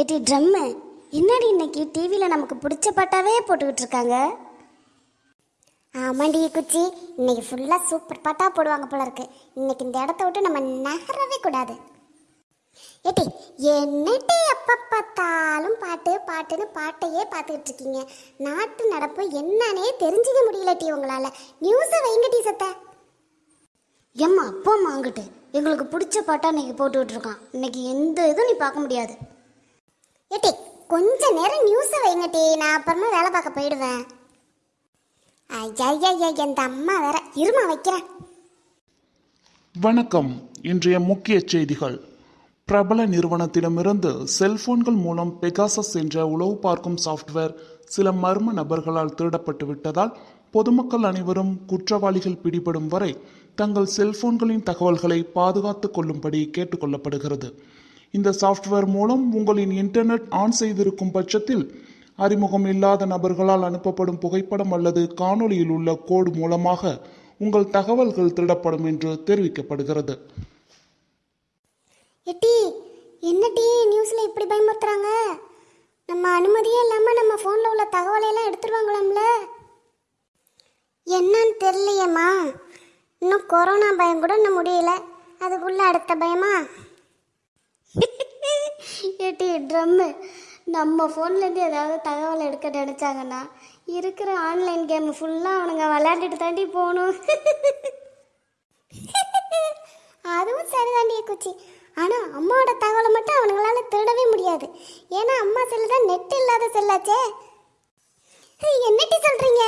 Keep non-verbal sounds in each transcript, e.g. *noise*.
ஏட்டி ட்ரம்மு என்னடி இன்னைக்கு டிவியில் நமக்கு பிடிச்ச பாட்டாவே போட்டுக்கிட்டு இருக்காங்க? ஆமாண்டி குச்சி இன்னைக்கு ஃபுல்லாக சூப்பர் பாட்டாக போடுவாங்க போல இருக்கு. இன்னைக்கு இந்த இடத்த விட்டு நம்ம நகரவே கூடாது. ஏட்டி என்னட்டி எப்போ பார்த்தாலும் பாட்டு பாட்டுன்னு பாட்டையே பார்த்துக்கிட்டு இருக்கீங்க. நாட்டு நடப்பு என்னன்னே தெரிஞ்சுக்க முடியல டி உங்களால். நியூஸை வைங்க சத்த. ஏம்மா அப்பா அம்மா அங்கிட்டு. எங்களுக்கு பிடிச்ச பாட்டாக இன்னைக்கு போட்டுக்கிட்டு இருக்கான். இன்னைக்கு எந்த இதுவும் நீ பார்க்க முடியாது. ஏட்டி கொஞ்ச நேரம் நியூஸை வைங்கட்டி நான் அப்புறமா வேலை பார்க்க போயிடுவேன். ஐயா ஐயா அம்மா வேற இருமா வைக்கிறேன். வணக்கம். இன்றைய முக்கிய செய்திகள். பிரபல நிறுவனத்திடமிருந்து செல்போன்கள் மூலம் பெகாசஸ் என்ற உளவு பார்க்கும் சாஃப்ட்வேர் சில மர்ம நபர்களால் திருடப்பட்டு விட்டதால் பொதுமக்கள் அனைவரும் குற்றவாளிகள் பிடிபடும் வரை தங்கள் செல்போன்களின் தகவல்களை பாதுகாத்துக் கொள்ளும்படி கேட்டுக்கொள்ளப்படுகிறது இந்த சாஃப்ட்வேர் மூலம் உங்களின் இன்டர்நெட் ஆன் செய்திருக்கும் பட்சத்தில் அறிமுகம் இல்லாத நபர்களால் அனுப்பப்படும் புகைப்படம் அல்லது காணொளியில் உள்ள கோடு மூலமாக உங்கள் தகவல்கள் திருடப்படும் என்று தெரிவிக்கப்படுகிறது. எட்டி என்ன நியூஸில் இப்படி பயமுறுத்துறாங்க? நம்ம அனுமதியே இல்லாமல் நம்ம ஃபோனில் உள்ள தகவலையெல்லாம் எடுத்துருவாங்களாம்ல? என்னன்னு தெரியலையேம்மா. இன்னும் கொரோனா பயம் கூட இன்னும் முடியல. அதுக்குள்ள அடுத்த பயமா? ஏட்டி ட்ரம்மு. நம்ம ஃபோன்லேருந்து ஏதாவது தகவல் எடுக்க நினச்சாங்கன்னா இருக்கிற ஆன்லைன் கேம் ஃபுல்லாக அவனுங்க விளையாண்டுட்டு தாண்டி போகணும். அதுவும் சரிதாண்டிய குச்சி. ஆனால் அம்மாவோட தகவலை மட்டும் அவனுங்களால திருடவே முடியாது. ஏன்னா அம்மா செல்லு தான் நெட் இல்லாத செல்லாச்சே. என்னட்டி சொல்கிறீங்க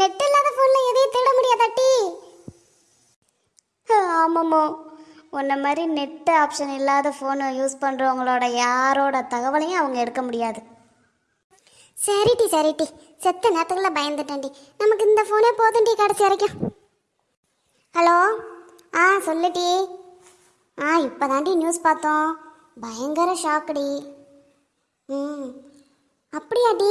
நெட் இல்லாத ஃபோனில் எதையும் திருட முடியாதாட்டி? ஆமாம்மா. உன்ன மாதிரி நெட் ஆப்ஷன் இல்லாத ஃபோனை யூஸ் பண்ணுறவங்களோட யாரோட தகவலையும் அவங்க எடுக்க முடியாது. சரிட்டி சரிட்டி செத்த நேரத்துக்குள்ள பயந்துட்டேன்டி நமக்கு இந்த ஃபோனே போதும்டி கடைசி வரைக்கும். ஹலோ? ஆ சொல்லுடி ஆ இப்போதாண்டி நியூஸ் பார்த்தோம். பயங்கர ஷாக்குடி ம். அப்படியாடி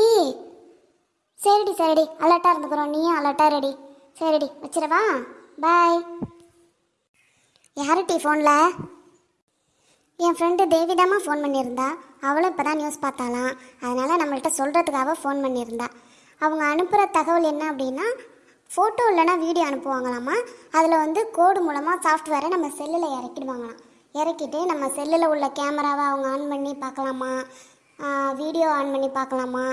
சரிடி சரிடி அலர்ட்டாக இருந்துக்கிறோம். நீயும் அலர்ட்டாக ரெடி சரிடி வச்சிடவா? பாய் யாருட்டி ஃபோனில் என் ஃப்ரெண்டு தேவிதாமா ஃபோன் பண்ணியிருந்தா. அவளும் இப்போ தான் நியூஸ் பார்த்தாலாம் அதனால் நம்மள்கிட்ட சொல்கிறதுக்காக ஃபோன் பண்ணியிருந்தா. அவங்க அனுப்புகிற தகவல் என்ன அப்படின்னா ஃபோட்டோ இல்லைன்னா வீடியோ அனுப்புவாங்களாமா அதில் வந்து கோடு மூலமாக சாஃப்ட்வேரை நம்ம செல்லில் இறக்கிடுவாங்களாம். இறக்கிட்டு நம்ம செல்லில் உள்ள கேமராவை அவங்க ஆன் பண்ணி பார்க்கலாமா? வீடியோ ஆன் பண்ணி பார்க்கலாமா?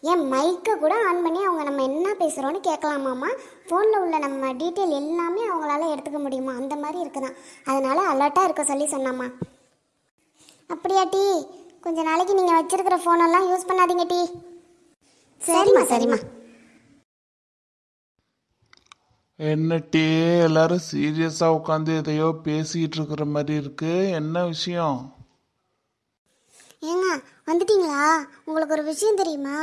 ஏன் மைக்கை கூட ஆன் பண்ணி அவங்க நம்ம என்ன பேசுகிறோன்னு கேட்கலாமாம்மா? ஃபோனில் உள்ள நம்ம டீட்டெயில் எல்லாமே அவங்களால எடுத்துக்க முடியுமா? அந்த மாதிரி இருக்குதான். அதனால் அலர்ட்டாக இருக்க சொல்லி சொன்னாம்மா. அப்படியா டி? கொஞ்ச நாளைக்கு நீங்கள் வச்சிருக்கிற ஃபோனெல்லாம் யூஸ் பண்ணாதீங்க டி. சரிம்மா சரிம்மா என்னட்டே எல்லாரும் சீரியஸா உட்காந்து எதையோ பேசிட்டு இருக்கிற மாதிரி இருக்கு. என்ன விஷயம்? ஏங்க வந்துட்டீங்களா? உங்களுக்கு ஒரு விஷயம் தெரியுமா?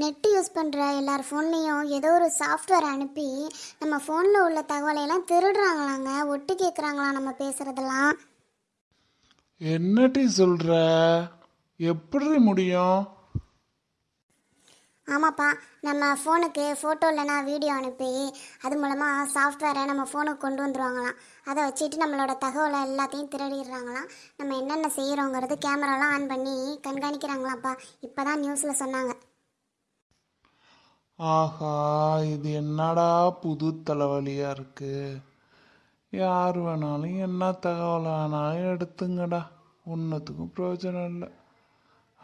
நெட்டு யூஸ் பண்ணுற எல்லார் ஃபோன்லேயும் ஏதோ ஒரு சாஃப்ட்வேர் அனுப்பி நம்ம ஃபோனில் உள்ள தகவலையெல்லாம் திருடுறாங்களாங்க? ஒட்டு கேட்குறாங்களாம் நம்ம பேசுகிறதெல்லாம் என்னட்டி சொல்ற? எப்படி முடியும்? ஆமாப்பா நம்ம ஃபோனுக்கு ஃபோட்டோ இல்லைனா வீடியோ அனுப்பி அது மூலமாக சாஃப்ட்வேரை நம்ம ஃபோனுக்கு கொண்டு வந்துருவாங்களாம். அதை வச்சுட்டு நம்மளோட தகவலை எல்லாத்தையும் திருடிடுறாங்களாம். நம்ம என்னென்ன செய்கிறோங்கிறது கேமராலாம் ஆன் பண்ணி கண்காணிக்கிறாங்களாப்பா. இப்போ தான் நியூஸில் சொன்னாங்க. ஆஹா இது என்னடா புது தலைவலியாக இருக்குது யார் வேணாலும் என்ன தகவல் வேணாலும் எடுத்துங்கடா. ஒன்றுத்துக்கும் பிரயோஜனம் இல்லை.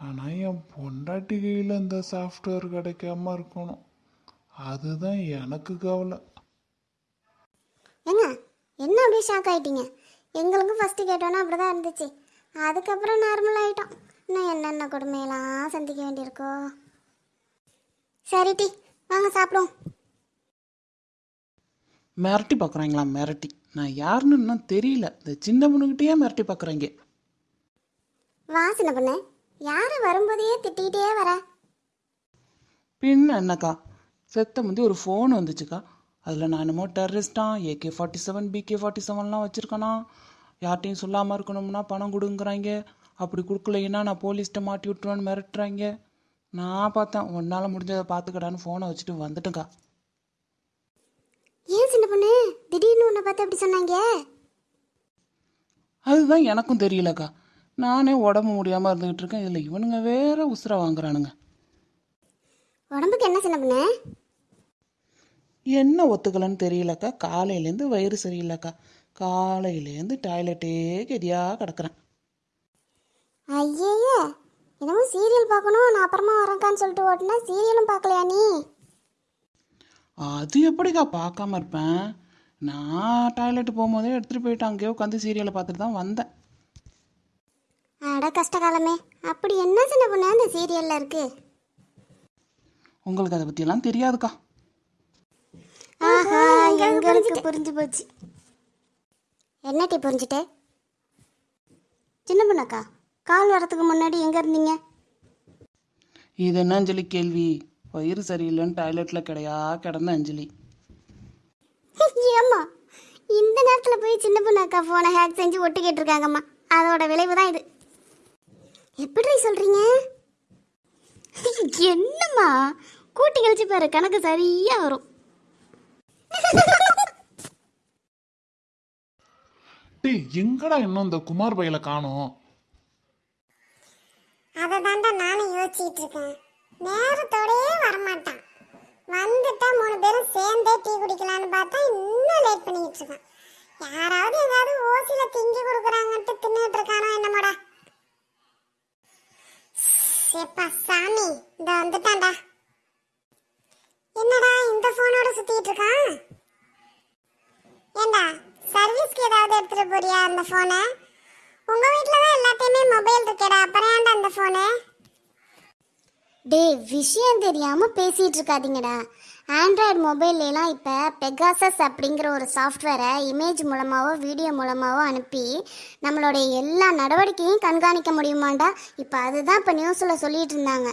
ஆனால் என் பொண்டாட்டி கையில் இந்த சாஃப்ட்வேர் கிடைக்காம இருக்கணும். அதுதான் எனக்கு கவலை. என்ன அப்படியே ஷாக் ஆயிட்டீங்க. எங்களுக்கும் ஃபஸ்ட்டு கேட்டோன்னா அப்படி தான் இருந்துச்சு. அதுக்கப்புறம் நார்மல் ஆகிட்டோம் இன்னும் என்னென்ன கொடுமையெல்லாம் சந்திக்க வேண்டியிருக்கோ. சரி டி வாங்க சாப்பிடுவோம். மிரட்டி பார்க்குறாங்களா மிரட்டி. நான் யாருன்னு இன்னும் தெரியல. இந்த சின்ன பொண்ணுக்கிட்டே மிரட்டி பார்க்குறாங்க. வா சின்ன பொண்ணு யார் வரும்போதே திட்டிகிட்டே வர? பின்ன என்னக்கா? செத்த முந்தி ஒரு ஃபோன் வந்துச்சுக்கா. அதில் நான் என்னமோ டெரரிஸ்டான் AK forty seven PK forty செவன்லாம் வச்சுருக்கேனா? யார்ட்டையும் சொல்லாமல் இருக்கணும்னா பணம் கொடுங்குறாங்க அப்படி கொடுக்கலைன்னா நான் போலீஸ்கிட்ட மாட்டி விட்டுருவேன்னு மிரட்டுறாங்க நான் பார்த்தேன் உன்னால் முடிஞ்சதை பார்த்துக்கடான்னு ஃபோனை வச்சுட்டு வந்துட்டேன்க்கா. ஏன் சின்ன பொண்ணு? திடீர்னு உன்னை பார்த்து அப்படி சொன்னாங்க? அதுதான் எனக்கும் தெரியலக்கா. நானே உடம்பு முடியாமல் இருந்துக்கிட்டு இருக்கேன். இதில் இவனுங்க வேற உசுரை வாங்குறானுங்க. உடம்புக்கு என்ன சின்ன பொண்ணு? என்ன ஒத்துக்கலன்னு தெரியலக்கா. காலையிலேருந்து வயிறு சரியில்லைக்கா. காலையிலேருந்து டாய்லெட்டே கெதியாக கிடக்குறேன். ஐயே என்னமோ சீரியல் பார்க்கணும் நான் அப்புறமா வரேன்க்கான்னு சொல்லிட்டு ஓட்டினா. சீரியலும் பார்க்கலையா நீ? அது எப்படிக்கா பார்க்காம இருப்பேன்? நான் டாய்லெட் போகும்போதே எடுத்துகிட்டு போயிட்டு அங்கேயே உட்காந்து சீரியலை பார்த்துட்டு தான் வந்தேன். அட கஷ்டகாலமே அப்படி என்ன சின்ன பொண்ணு அந்த சீரியல்ல இருக்கு? உங்களுக்கு அதை பற்றியெல்லாம் தெரியாதுக்கா. எங்களுக்கு புரிஞ்சு போச்சு. என்ன டீ புரிஞ்சுட்டு? சின்ன பொண்ணக்கா? கால் வரதுக்கு முன்னாடி எங்க இருந்தீங்க? இது என்ன அஞ்சலி கேள்வி? வயிறு சரியில்லைன்னு டாய்லெட்டில் கிடையா கிடந்த அஞ்சலி. *laughs* ஏம்மா இந்த நேரத்தில் போய் சின்ன பொண்ணு அக்கா ஃபோனை ஹேக் செஞ்சு ஒட்டு கேட்டிருக்காங்கம்மா. அதோட விளைவு தான் இது. எப்படி சொல்றீங்க? *laughs* என்னம்மா கூட்டி கழிச்சு பாரு கணக்கு சரியா வரும். டேய் எங்கடா இன்னும் இந்த குமார் பையில காணோம்? அதை தாண்டா நானும் யோசிச்சுட்டு இருக்கேன் நேரத்தோடயே வரமாட்டான். வந்துட்டா மூணு பேரும் சேர்ந்தே டீ குடிக்கலாம்னு பார்த்தா இன்னும் லேட் பண்ணிட்டு இருக்கான் யாராவது ஏதாவது ஓசில திங்கி கொடுக்குறாங்கன்ட்டு தின்னுட்டு இருக்கானோ என்னமோடா. எப்பா சாமி இந்த வந்துட்டான்டா என்னடா இந்த போனோட சுத்திட்டு இருக்கான் ஏண்டா சர்வீஸ்க்கு ஏதாவது எடுத்துட்டு போறியா அந்த போனை உங்க வீட்ல தான் எல்லாத்தையுமே மொபைல் இருக்கேடா. அப்புறம் ஏன்டா அந்த போனு டேய் விஷயம் தெரியாம பேசிட்டு இருக்காதீங்கடா. ஆண்ட்ராய்டு மொபைல்லாம் இப்போ பெகாசஸ் அப்படிங்கிற ஒரு சாஃப்ட்வேரை இமேஜ் மூலமாவோ வீடியோ மூலமாவோ அனுப்பி நம்மளுடைய எல்லா நடவடிக்கையும் கண்காணிக்க முடியுமாண்டா? இப்போ அதுதான் இப்போ நியூஸில் சொல்லிட்டு இருந்தாங்க.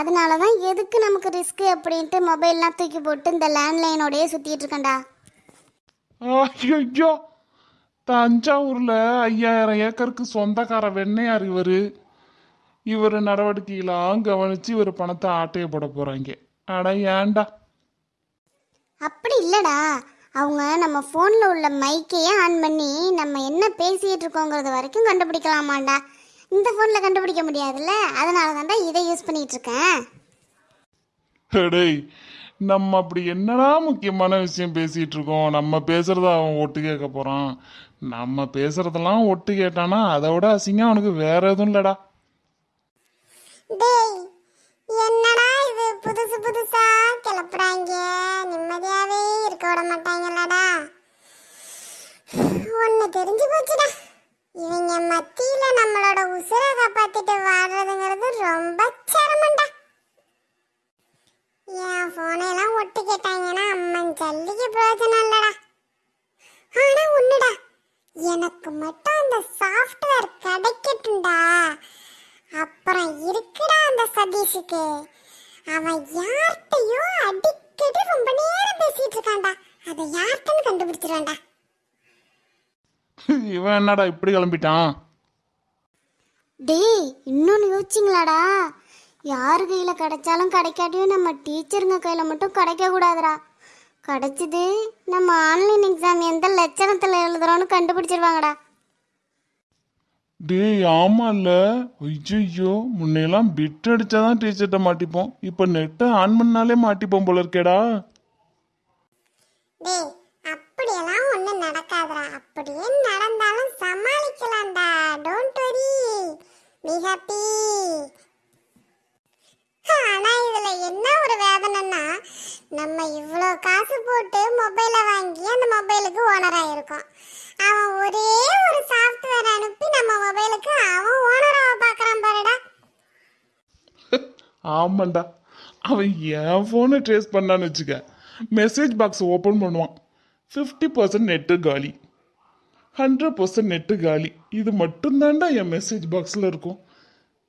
அதனால தான் எதுக்கு நமக்கு ரிஸ்க்கு அப்படின்ட்டு மொபைல்லாம் தூக்கி போட்டு இந்த லேண்ட்லைனோடயே சுற்றிட்டு இருக்கேன்டா. ஐயோ தஞ்சாவூர்ல ஐயாயிரம் ஏக்கருக்கு சொந்தக்கார வெண்ணையார் இவரு. இவர் நடவடிக்கையெல்லாம் கவனிச்சு இவர் பணத்தை ஆட்டைய போட போறாங்க. அட ஏன்டா அப்படி இல்லடா. அவங்க நம்ம ஃபோனில் உள்ள மைக்கையே ஆன் பண்ணி நம்ம என்ன பேசிகிட்டு இருக்கோங்கிறது வரைக்கும் கண்டுபிடிக்கலாமாண்டா. இந்த ஃபோனில் கண்டுபிடிக்க முடியாதுல்ல? அதனால தான்டா இதை யூஸ் பண்ணிட்டு இருக்கேன். டேய் நம்ம அப்படி என்னடா முக்கியமான விஷயம் பேசிட்டு இருக்கோம்? நம்ம பேசுறத அவன் ஒட்டு கேட்க போறான். நம்ம பேசுறதெல்லாம் ஒட்டு கேட்டானா அதை விட அசிங்கம் அவனுக்கு வேற எதுவும் இல்லடா. டேய் என்னடா இது? புதுசு புதுசா கிளப்புறாங்க. நிம்மதியாவே இருக்க விட மாட்டாங்கல்லடா. ஒண்ணு தெரிஞ்சு போச்சுடா. இவங்க மத்தியில நம்மளோட உசுரை காப்பாத்திட்டு வாடுறதுங்கிறது ரொம்ப சிரமம்டா. என் போனையெல்லாம் ஒட்டு கேட்டாங்கன்னா அம்மன் ஜல்லிக்கு பிரயோஜனம் இல்லடா. எனக்கு மட்டும் அந்த சாஃப்ட்வேர் கிடைக்கட்டும்டா. அப்புறம் இருக்குடா அந்த சதீஷுக்கு. அவன் யார்கிட்டயோ அடிக்கடி ரொம்ப நேரம் பேசிட்டு இருக்கான்டா. அதை யார்கிட்டன்னு கண்டுபிடிச்சிருவான்டா. *laughs* இவன் என்னடா இப்படி கிளம்பிட்டான்? டேய் இன்னொன்று யோசிச்சிங்களாடா? யார் கையில் கிடைச்சாலும் கிடைக்காட்டியும் நம்ம டீச்சருங்க கையில் மட்டும் கிடைக்கக்கூடாதுடா கிடைச்சது. நம்ம ஆன்லைன் எக்ஸாம் எந்த லட்சணத்தில் எழுதுறோன்னு கண்டுபிடிச்சிருவாங்கடா. டேய் ஆமால்ல. ஐயோ முன்னையெல்லாம் பிட் அடிச்சாதான் டீச்சர்கிட்ட மாட்டிப்போம். இப்போ நெட்டை ஆன் பண்ணாலே மாட்டிப்போம் போல இருக்கேடா. டேய் அப்படியெல்லாம் ஒண்ணும் நடக்காதுடா. அப்படியே நடந்தாலும் சமாளிக்கலாம்டா. டோன்ட் வரி பி ஹாப்பி ஆனா இதுல என்ன ஒரு வேதனைன்னா நம்ம இவ்வளோ காசு போட்டு மொபைலை வாங்கி அந்த மொபைலுக்கு ஓனர் ஆயிருக்கோம். அவன் ஒரே ஒரு சாஃப்ட்வேர் அனுப்பி நம்ம மொபைலுக்கு அவன் ஓனராக பார்க்குறான் பாருடா. *laughs* ஆமாண்டா. அவன் என் ஃபோனை ட்ரேஸ் பண்ணான்னு வச்சுக்க மெசேஜ் பாக்ஸ் ஓப்பன் பண்ணுவான். ஃபிஃப்டி பர்சன்ட் நெட்டு காலி. ஹண்ட்ரட் பர்சன்ட் நெட்டு காலி. இது மட்டும்தான்டா என் மெசேஜ் பாக்ஸில் இருக்கும்.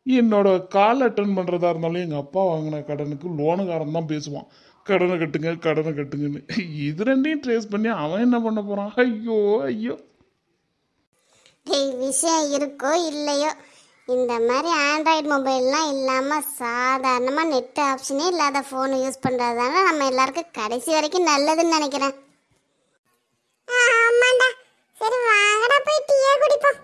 என்னோட கால் அட்டன் பண்ணுறதா இருந்தாலும் எங்கள் அப்பா வாங்கின கடனுக்கு லோனுக்காரன் தான் பேசுவான். கடனை கட்டுங்க கடனை கட்டுங்கன்னு. இது ரெண்டையும் ட்ரேஸ் பண்ணி அவன் என்ன பண்ண போகிறான் ஐயோ ஐயோ. டேய் விஷயம் இருக்கோ இல்லையோ? இந்த மாதிரி ஆண்ட்ராய்டு மொபைல்லாம் இல்லாமல் சாதாரணமாக நெட் ஆப்ஷனே இல்லாத ஃபோனை யூஸ் பண்ணுறது தானே நம்ம எல்லாருக்கும் கடைசி வரைக்கும் நல்லதுன்னு நினைக்கிறேன். ஆமாண்டா. சரி வாங்கடா போய் டீயே குடிப்போம்.